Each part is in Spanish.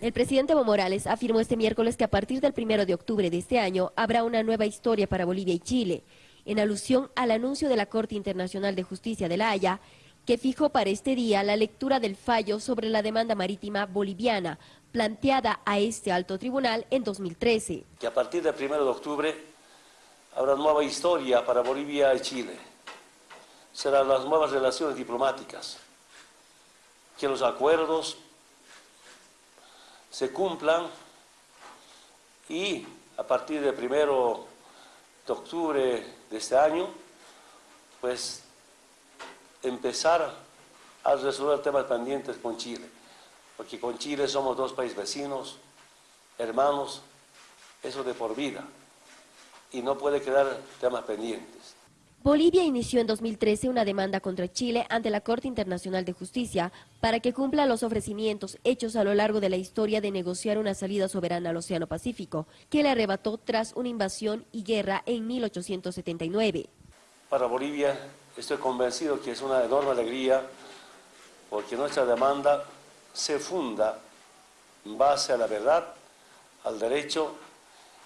El presidente Evo Morales afirmó este miércoles que a partir del primero de octubre de este año habrá una nueva historia para Bolivia y Chile, en alusión al anuncio de la Corte Internacional de Justicia de La Haya, que fijó para este día la lectura del fallo sobre la demanda marítima boliviana, planteada a este alto tribunal en 2013. Que a partir del primero de octubre habrá nueva historia para Bolivia y Chile. Serán las nuevas relaciones diplomáticas, que los acuerdos se cumplan y a partir del primero de octubre de este año, pues empezar a resolver temas pendientes con Chile, porque con Chile somos dos países vecinos, hermanos, eso de por vida, y no puede quedar temas pendientes. Bolivia inició en 2013 una demanda contra Chile ante la Corte Internacional de Justicia para que cumpla los ofrecimientos hechos a lo largo de la historia de negociar una salida soberana al Océano Pacífico, que le arrebató tras una invasión y guerra en 1879. Para Bolivia estoy convencido que es una enorme alegría porque nuestra demanda se funda en base a la verdad, al derecho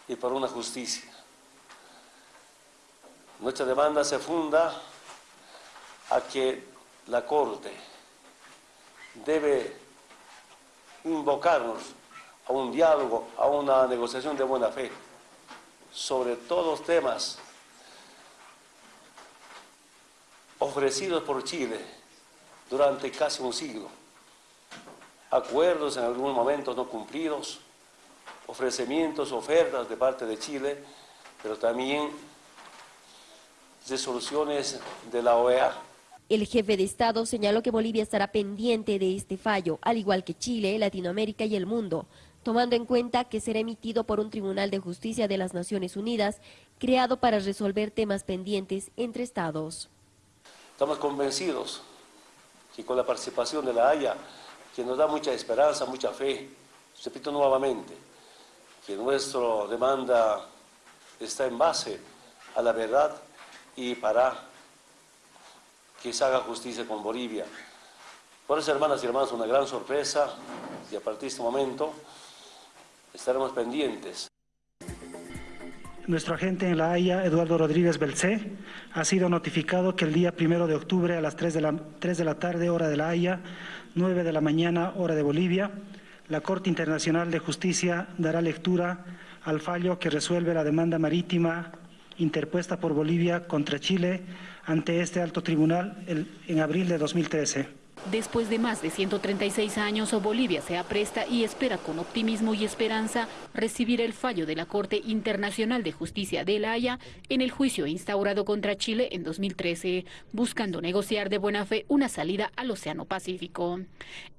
y por una justicia. Nuestra demanda se funda a que la Corte debe invocarnos a un diálogo, a una negociación de buena fe sobre todos los temas ofrecidos por Chile durante casi un siglo. Acuerdos en algunos momentos no cumplidos, ofrecimientos, ofertas de parte de Chile, pero también resoluciones de la OEA. El jefe de Estado señaló que Bolivia estará pendiente de este fallo, al igual que Chile, Latinoamérica y el mundo, tomando en cuenta que será emitido por un Tribunal de Justicia de las Naciones Unidas, creado para resolver temas pendientes entre Estados. Estamos convencidos que con la participación de la Haya, que nos da mucha esperanza, mucha fe, repito nuevamente, que nuestra demanda está en base a la verdad y para que se haga justicia con Bolivia. Por eso, hermanas y hermanos, una gran sorpresa y a partir de este momento estaremos pendientes. Nuestro agente en La Haya, Eduardo Rodríguez Belcé, ha sido notificado que el día primero de octubre a las 3 de, la, 3 de la tarde, hora de La Haya, 9 de la mañana, hora de Bolivia, la Corte Internacional de Justicia dará lectura al fallo que resuelve la demanda marítima interpuesta por Bolivia contra Chile ante este alto tribunal en abril de 2013. Después de más de 136 años, Bolivia se apresta y espera con optimismo y esperanza recibir el fallo de la Corte Internacional de Justicia de La Haya en el juicio instaurado contra Chile en 2013, buscando negociar de buena fe una salida al Océano Pacífico.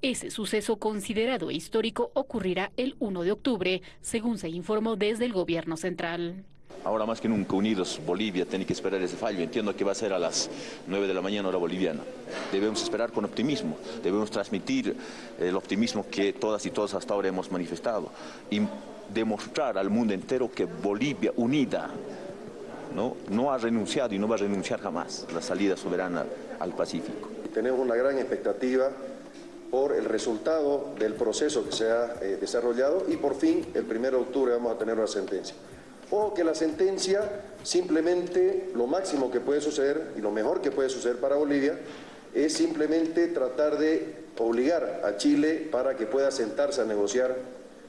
Ese suceso considerado histórico ocurrirá el 1 de octubre, según se informó desde el gobierno central. Ahora más que nunca unidos, Bolivia tiene que esperar ese fallo. Entiendo que va a ser a las 9 de la mañana hora boliviana. Debemos esperar con optimismo, debemos transmitir el optimismo que todas y todos hasta ahora hemos manifestado y demostrar al mundo entero que Bolivia unida no, ha renunciado y no va a renunciar jamás la salida soberana al Pacífico. Tenemos una gran expectativa por el resultado del proceso que se ha eh, desarrollado y por fin el 1 de octubre vamos a tener una sentencia o que la sentencia simplemente lo máximo que puede suceder y lo mejor que puede suceder para Bolivia es simplemente tratar de obligar a Chile para que pueda sentarse a negociar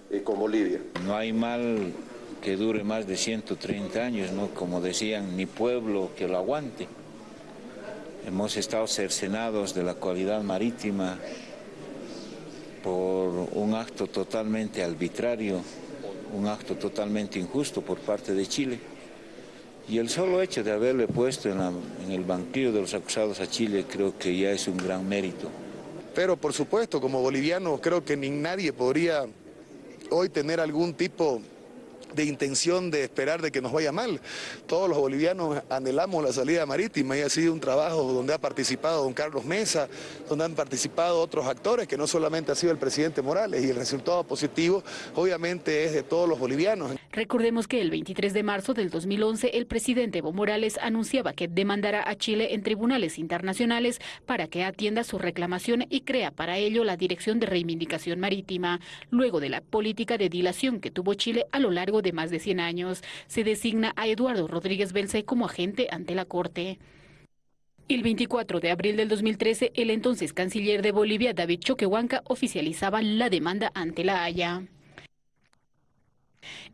eh, con Bolivia. No hay mal que dure más de 130 años, ¿no? como decían, ni pueblo que lo aguante. Hemos estado cercenados de la cualidad marítima por un acto totalmente arbitrario un acto totalmente injusto por parte de Chile. Y el solo hecho de haberle puesto en, en, el banquillo de los acusados a Chile creo que ya es un gran mérito. Pero por supuesto, como boliviano, creo que ni nadie podría hoy tener algún tipo de intención de esperar de que nos vaya mal. Todos los bolivianos anhelamos la salida marítima y ha sido un trabajo donde ha participado don Carlos Mesa, donde han participado otros actores, que no solamente ha sido el presidente Morales, y el resultado positivo obviamente es de todos los bolivianos. Recordemos que el 23 de marzo del 2011 el presidente Evo Morales anunciaba que demandará a Chile en tribunales internacionales para que atienda su reclamación y crea para ello la Dirección de Reivindicación Marítima. Luego de la política de dilación que tuvo Chile a lo largo de más de 100 años, se designa a Eduardo Rodríguez Belce como agente ante la Corte. El 24 de abril del 2013, el entonces canciller de Bolivia, David Choquehuanca, oficializaba la demanda ante la Haya.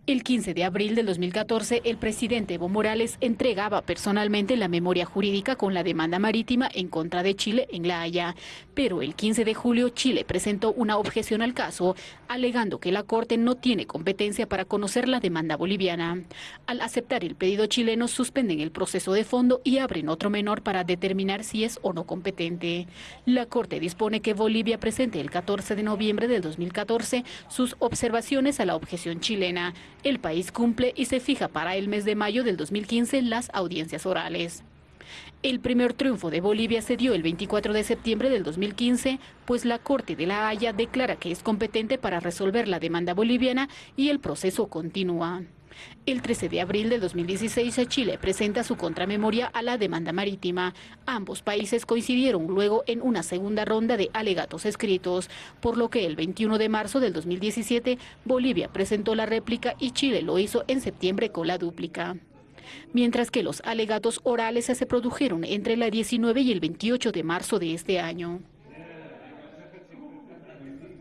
El 15 de abril del 2014, el presidente Evo Morales entregaba personalmente la memoria jurídica con la demanda marítima en contra de Chile en La Haya. Pero el 15 de julio, Chile presentó una objeción al caso, alegando que la Corte no tiene competencia para conocer la demanda boliviana. Al aceptar el pedido chileno, suspenden el proceso de fondo y abren otro menor para determinar si es o no competente. La Corte dispone que Bolivia presente el 14 de noviembre del 2014 sus observaciones a la objeción chilena el país cumple y se fija para el mes de mayo del 2015 las audiencias orales. El primer triunfo de Bolivia se dio el 24 de septiembre del 2015, pues la Corte de la Haya declara que es competente para resolver la demanda boliviana y el proceso continúa. El 13 de abril de 2016, Chile presenta su contramemoria a la demanda marítima. Ambos países coincidieron luego en una segunda ronda de alegatos escritos, por lo que el 21 de marzo del 2017, Bolivia presentó la réplica y Chile lo hizo en septiembre con la dúplica mientras que los alegatos orales se produjeron entre el 19 y el 28 de marzo de este año.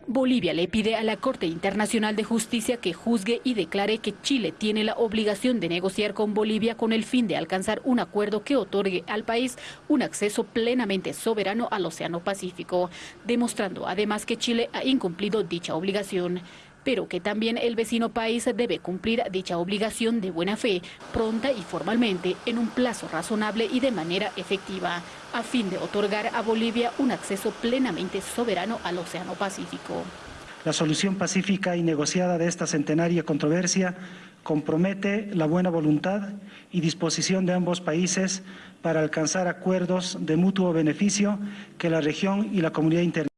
Bolivia le pide a la Corte Internacional de Justicia que juzgue y declare que Chile tiene la obligación de negociar con Bolivia con el fin de alcanzar un acuerdo que otorgue al país un acceso plenamente soberano al Océano Pacífico, demostrando además que Chile ha incumplido dicha obligación pero que también el vecino país debe cumplir dicha obligación de buena fe, pronta y formalmente, en un plazo razonable y de manera efectiva, a fin de otorgar a Bolivia un acceso plenamente soberano al Océano Pacífico. La solución pacífica y negociada de esta centenaria controversia compromete la buena voluntad y disposición de ambos países para alcanzar acuerdos de mutuo beneficio que la región y la comunidad internacional